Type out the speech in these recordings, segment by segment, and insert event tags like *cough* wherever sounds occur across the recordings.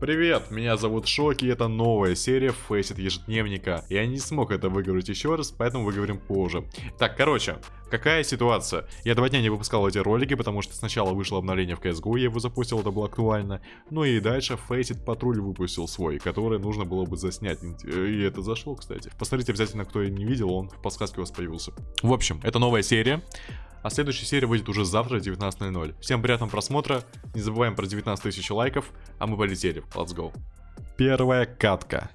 Привет, меня зовут Шоки, и это новая серия Фейсит ежедневника. Я не смог это выговорить еще раз, поэтому выговорим позже. Так, короче, какая ситуация? Я два дня не выпускал эти ролики, потому что сначала вышло обновление в CSGO, я его запустил, это было актуально. Ну и дальше Фейсит Патруль выпустил свой, который нужно было бы заснять. И это зашло, кстати. Посмотрите обязательно, кто не видел, он в подсказке у вас появился. В общем, это новая серия. А следующая серия выйдет уже завтра 19.00. Всем приятного просмотра, не забываем про 19 тысяч лайков, а мы полетели. Let's go. Первая катка.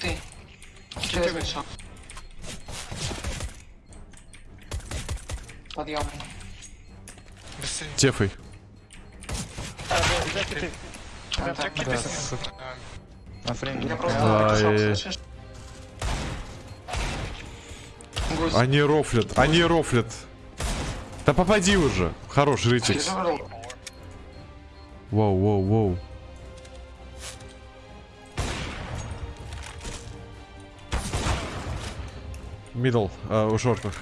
Ты. Через вышел. Подъем. Тефой. На френде. Я просто Ай. отошел, слышишь? Гусь. Они рофлят, они рофлят. Да попади уже. Хорош, Ритикс. Воу, воу, воу. Мидл, а, у шортах.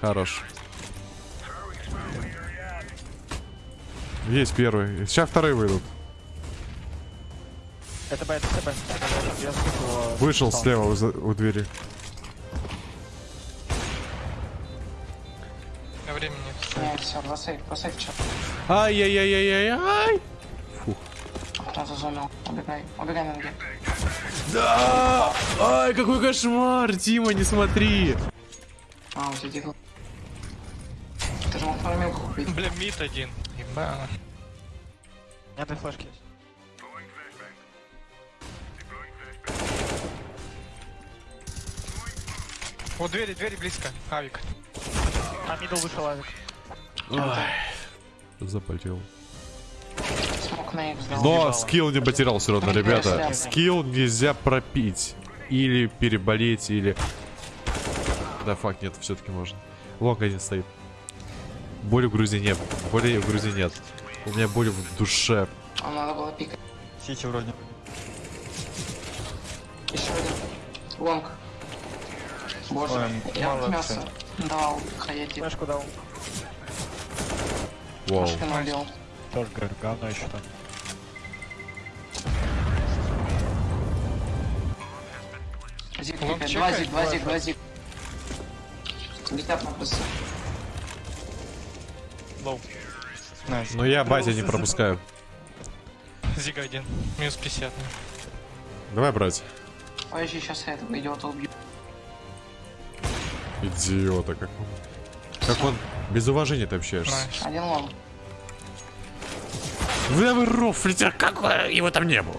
Хорош. Есть первый. Сейчас вторые выйдут. Это Б, это Б, это Б. Я скину его. Вышел слева у, у двери. Времени нет. Не, все, бросай, бросай в чат. Ай-яй-яй-яй-яй. Фух. Убегай, убегай на ноги. Да! Ай, какой кошмар! Дима, не смотри! А, у тебя дигл. Ты же мог фармилку купить. Бля, мид один. Еба. У меня две флешки есть. Вот двери, двери близко. Авик. А, мидл вышел авик. Запотел. Но скилл не потерял все равно, ребята. Скилл нельзя пропить. Или переболеть, или... Да, факт, нет, все-таки можно. Лонг один стоит. Боли в груди нет. Боли в груди нет. У меня боли в душе. А надо было пикать. Сити вроде. Еще один. Лонг. Боже, Ой, я молодцы. мясо дал Хаяти. Флешку дал. Вау. Убил. Тоже говорю, говно еще там. Зиг Лонг пикает. Два зиг, два зиг, два зиг. Летят на плюсы. Лоу. Найс. Но я базе не пропускаю. Зига один. Минус 50. Давай, брать. Подожди, сейчас я этого идиота убью. Идиота, как он. Как он без уважения ты общаешься. Один лонг. Вы вы рофлите, как его там не было.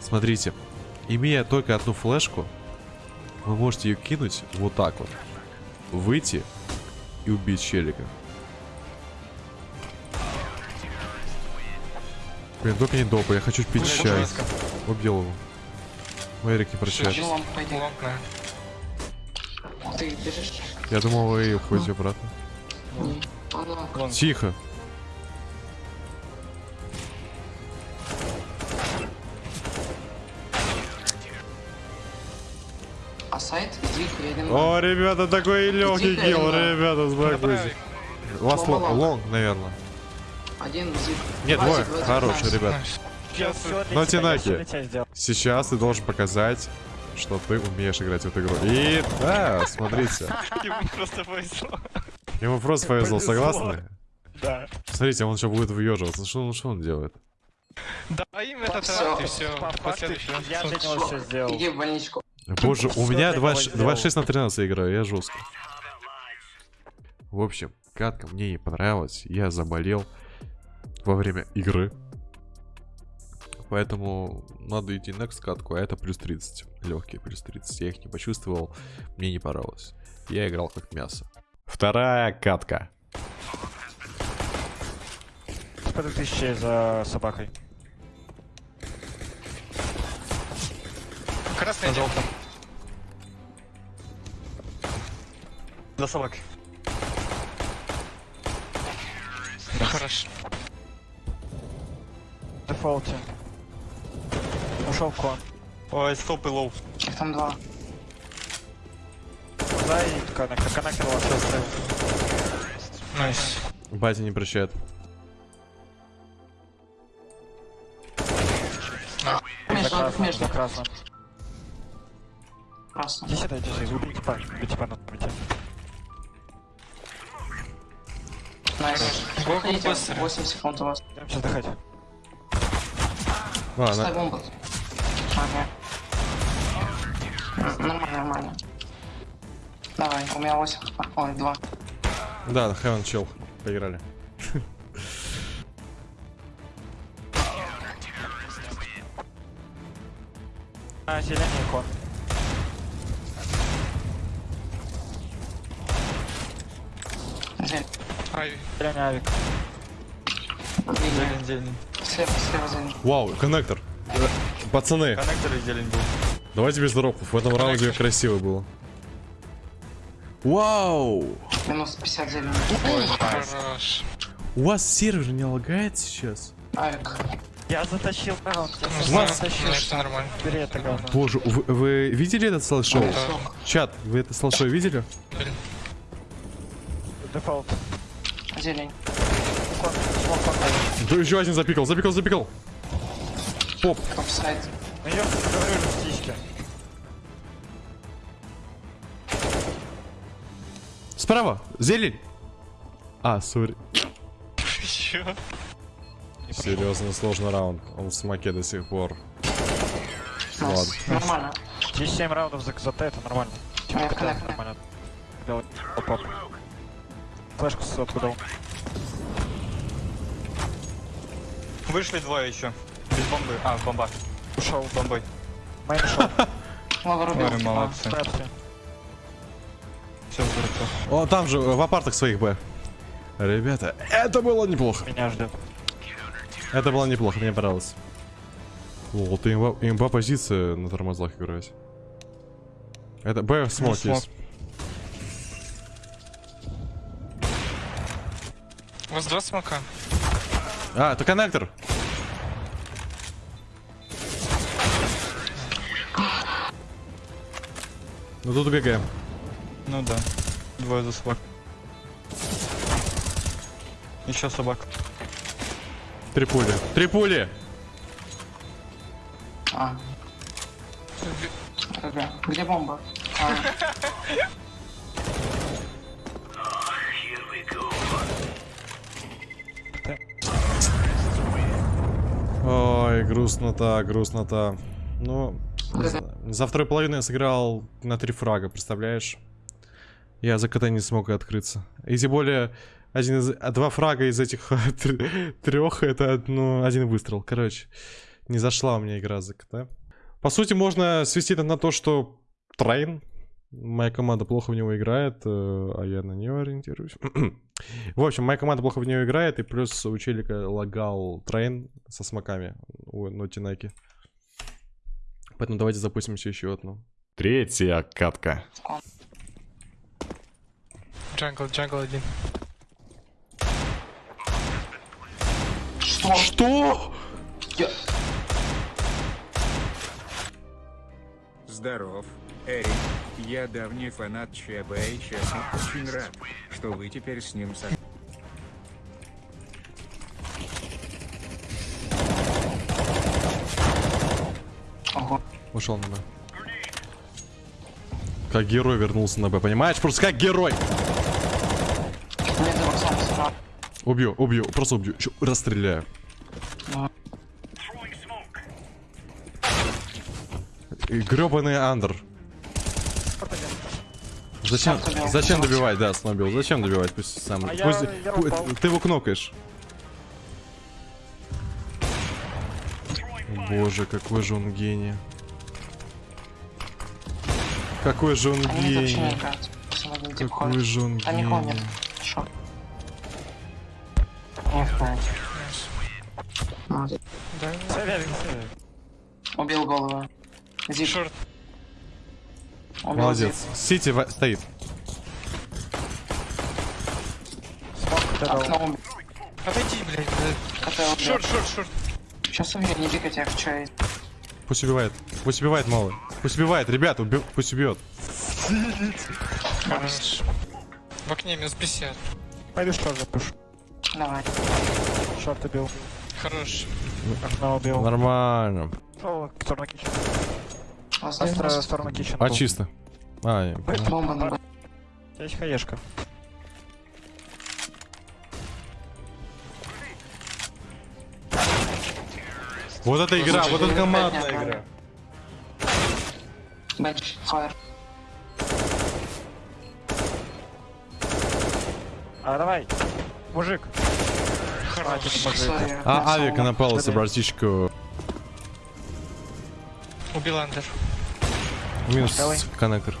Смотрите, имея только одну флешку, вы можете ее кинуть вот так вот. Выйти и убить челика. Блин, только не допа, я хочу пить Блин, чай. Убил его. Мэрик не прощает. Ты бежишь? Я думал, вы уходите обратно. Не. Он лонг. Лонг. Тихо. А сайт? Лонг. О, ребята, такой легкий килл, ребята, Направик. успокойтесь. Ласт Лонг, лонг. лонг, наверное. Один зиг. Нет, двое. найс. ребят. Всё для Но Тинаки. Сейчас ты должен показать, что ты умеешь играть в эту игру. И да, смотрите. Ему просто повезло. Ему просто повезло, Повезло. согласны? Да. Смотрите, он еще будет выеживаться. Что, он- что он делает? Да, им этот Всё. рад, и все. Я для него все сделал. Иди в больничку. Боже, у меня для 2 него 26 на 13 играю, я жестко. В общем, катка мне не понравилась. Я заболел во время игры. Поэтому надо идти next катку, а это плюс 30. Легкие плюс 30. Я их не почувствовал, мне не понравилось. Я играл как мясо. Вторая катка. По 2000 за собакой. Красный один. За собакой. Хорошо. Дефолте. Ушел в кон. Ой, стоп и лоу. Их там два. глаза и коннектор. Коннектор у вас оставил. Найс. Батя не прощает. Между, между. за красным. Красно. Иди сюда, иди сюда. Убей типа. Убей типа на памяти. Найс. Го, Ходите, быстро. 8 секунд у вас. Сейчас отдыхать. А, Ставь на- бомбу. Ага. М, Нормально, нормально. Давай, у меня 8 хп. Ой, 2. Да, Heaven чел. Поиграли. А, зеленый хон. Зелень. Ай, Зеленый авик. Линия. зеленый. Слева, слева зелень. Вау, коннектор. Пацаны, Коннектор и зелень был. давайте без дропов. В этом раунде красиво было. Вау! Минус 50 зелень. хорош. У вас сервер не лагает сейчас? Авик. Я затащил раунд. Я Ну, затащил. нормально. Бери это говно. Боже, вы, вы видели этот слайд-шоу? Да. Чат, вы это слайд-шоу видели? Дефолт. Зелень. Да еще один запикал, запикал, запикал. Поп. Top site. Ну я говорю же птички. Справа, зелень. А, sorry. Серьезно, сложный раунд. Он в смоке до сих пор. Nice. Нормально. 10-7 раундов за, за Т, это нормально. Меня Да, connect. нормально. Делать. Оп-оп. Флешку с откуда? Вышли двое еще. Без бомбы. А, бомба. Ушел. Бомбой. Main ушел. *laughs* Ой, молодцы. Все хорошо. О, там же, в апартах своих Б. Ребята, это было неплохо. Меня ждет. Это было неплохо, мне понравилось. О, ты имба, имба позиция на тормозах играть. Это Б смог смог. есть. У вас два смока. А, это коннектор. Ну тут ГГ. Ну да. Двое за собак. Еще собак. Три пули. Три пули! А. ГГ. Где бомба? А, Ой, грустнота, грустнота. Ну, не знаю. За второй половину я сыграл на три фрага, представляешь? Я за КТ не смог открыться. И тем более, один из, а два фрага из этих *laughs* трех, это ну, один выстрел. Короче, не зашла у меня игра за КТ. По сути, можно свести это на то, что Train, моя команда плохо в него играет, э, а я на нее ориентируюсь. *clears throat* в общем, моя команда плохо в него играет, и плюс у челика лагал Train со смоками у Нотинаки. Поэтому давайте запустимся еще одну. Третья катка. Jungle, jungle один. Что? Что? Я... Здоров, Эрик. Я давний фанат ЧБ и честно очень рад, что вы теперь с ним со... Ушел на Б. Как герой вернулся на Б, понимаешь? Просто как герой. Убью, убью, просто убью. Чё, расстреляю. Грёбаный андер. Зачем, зачем добивать, да, снобил? Зачем добивать? Пусть сам. А я- пусть, я пу- упал. ты его кнокаешь. Боже, какой же он гений. Какой же он Они гений. Какой же он Они гений. Шо? Не. Да. Убил голову. Зип. Шорт. Убил Молодец. зип. Сити стоит. Окно. Отойди, блядь. Шорт, шорт, шорт. Сейчас убью, не пикать, я хочу. Пусть убивает. Пусть убивает малый. Пусть убивает, ребята, уби- пусть убьет. В окне минус 50. Пойду шорт запушу. Давай. Шорт убил. Хорош. Окно убил. Нормально. О, сторона кичен. Вас Астра, сторона кичен. А был. чисто. А, я понял. Есть хаешка. Вот эта игра, вот эта командная игра. Бенч. Фаер. А, давай. Мужик. Хорош. Сори. А, авик на напался, братишку. Убил Андер. Минус Давай. коннектор.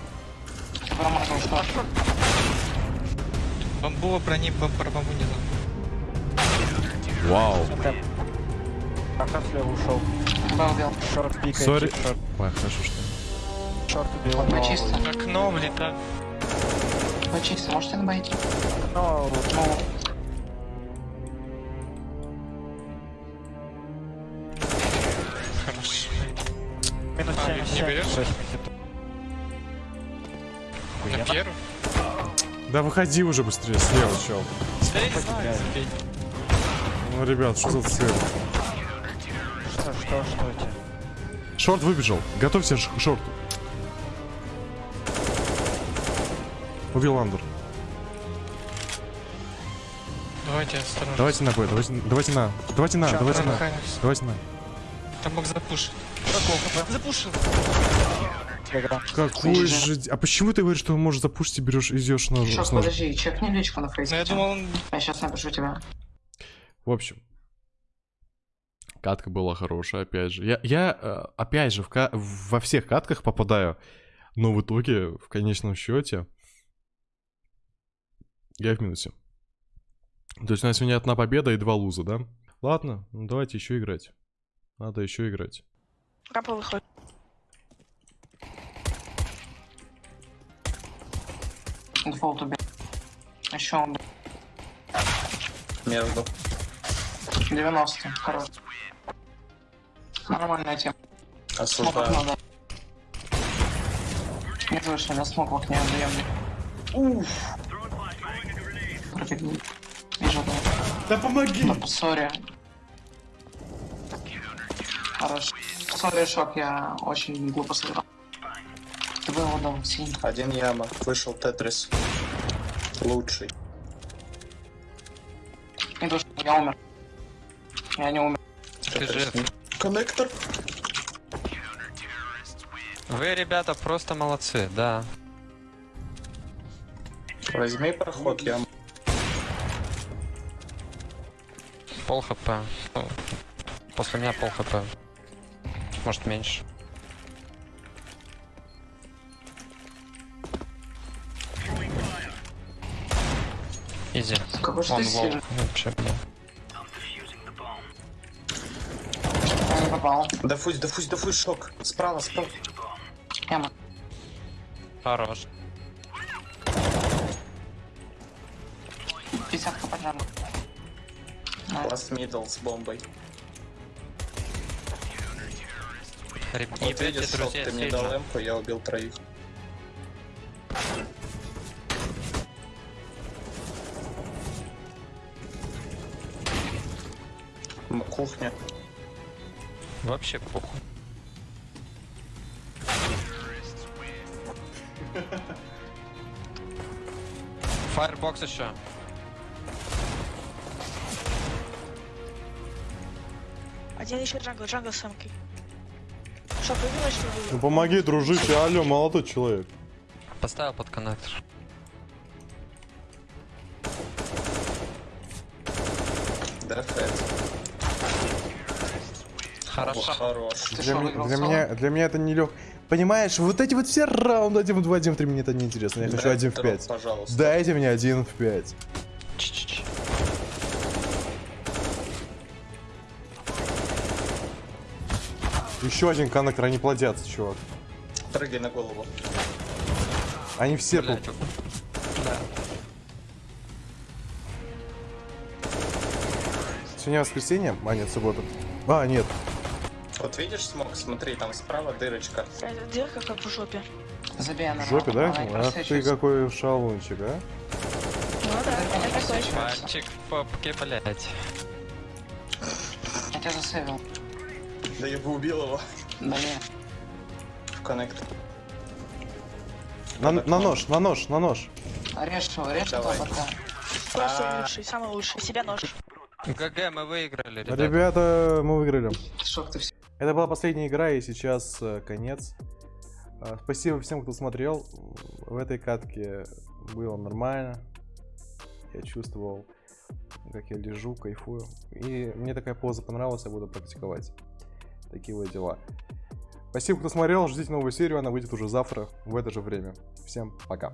Брони, бамбу не знаю. Вау. Пока слева ушел. Сори. Ой, хорошо, что. Шорт убил. Б чисто. Окно. Б чисто. Можете на Б идти? Но Ну, Хорош. минус А, 7, не 7, берешь? 6 На первую. Да выходи уже быстрее, слева, чел. Ну, ребят, что за цель? Что, что, что у тебя? Шорт выбежал. Готовься к шорту. Убил Ландер. Давайте осторожно. Давайте на Б, давайте, давайте на. Давайте на, Чё, давайте на. Раханис. Давайте на. Там мог запушить. Запушил. Какой же... А почему ты говоришь, что он может запушить и берешь, идешь на... Шок, подожди, чекни личку на Но фейсе. я думал, он... Я сейчас напишу тебе. В общем. Катка была хорошая, опять же. Я, я э, опять же, в ка- во всех катках попадаю, но в итоге, в конечном счете, я в минусе. То есть у нас сегодня одна победа и два луза, да? Ладно, ну давайте еще играть. Надо еще играть. Рампа выходит. Дефолт убил. Еще он убил. Между. 90. Хорош. Нормальная тема. Смог Осуждаю. окно, да. Не вышли, на смог в окне отдаем. Уф. Пробегу. Вижу, да. Да помоги! Ну, Sorry. Хорош. Sorry, шок, я очень глупо сыграл. Ты бы его дал синий. Один яма. Вышел Тетрис. Лучший. Не душ, я умер. Я не умер. Тетрис. Коннектор. Вы, ребята, просто молодцы, да. Возьми проход, яма. Пол хп. Ну, После меня пол хп. Может меньше. Изи. Какой же Он ты лол. сильный. Вообще. Я не попал. Дофусь, дофусь, дофусь, шок. Справа, справа. Яма. Хорош. 50 хп джамбо. Ласт мидл с бомбой. Ребята, Вот видишь, шок, ты мне дал эмку, я убил троих. Кухня. Вообще похуй. *laughs* Фаербокс еще. Один еще джангл, джангл с самкой. Что, выбила, что ли? Ну помоги, дружище, алло, молодой человек. Поставил под коннектор. Да. Хорошо. Хорош. Для, выиграл для соло? меня, для меня это не лег. Понимаешь, вот эти вот все раунды 1 в 2, 1 в 3, мне это не интересно. Я хочу Дай 1 в второй, 5. Пожалуйста. Дайте мне 1 в 5. Еще один коннектор, они плодятся, чувак. Прыгай на голову. Они все тут. Блядь, Да. Сегодня воскресенье? А, нет, суббота. А, нет. Вот видишь смог? Смотри, там справа дырочка. Это дырка как в жопе. Забей В жопе, да? Ах ты просвечивается. какой шалунчик, а? Ну да, это такой. Пальчик в попке, блять. Я тебя засейвил. Да я бы убил его. Да не. В коннект. На, на нож, на нож, на нож. Режь его, режь этого бота. Просто лучший, самый лучший. Себя нож. ГГ, мы выиграли, ребят. Ребята, мы выиграли. Шок ты все. Это была последняя игра, и сейчас э, конец. А, Спасибо всем, кто смотрел. В этой катке было нормально. Я чувствовал, как я лежу, кайфую. И мне такая поза понравилась, я буду практиковать. Такие вот дела. Спасибо, кто смотрел. Ждите новую серию, она выйдет уже завтра в это же время. Всем пока.